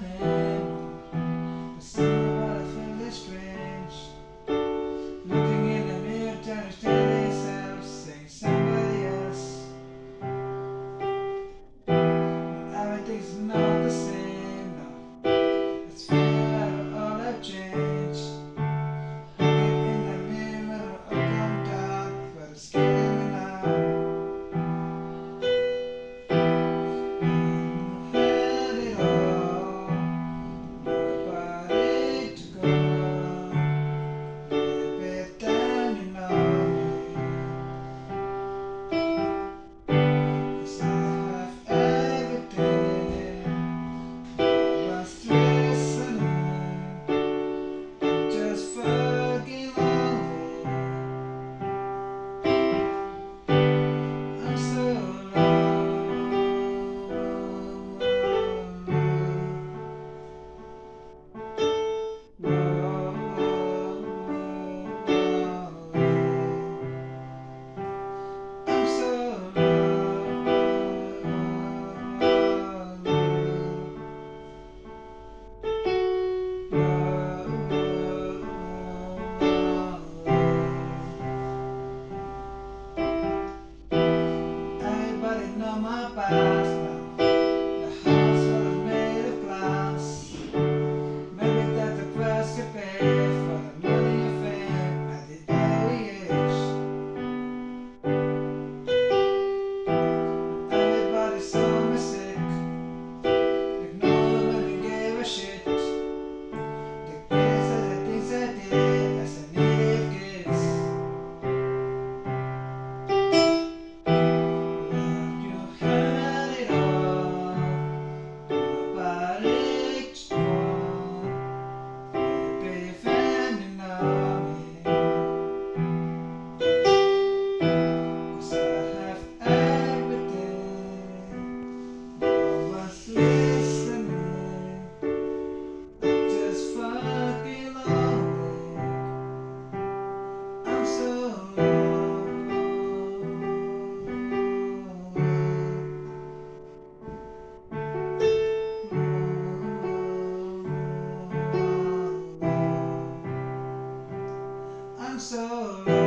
But somehow I feel strange. Looking in the mirror saying somebody else. Everything's not the same. so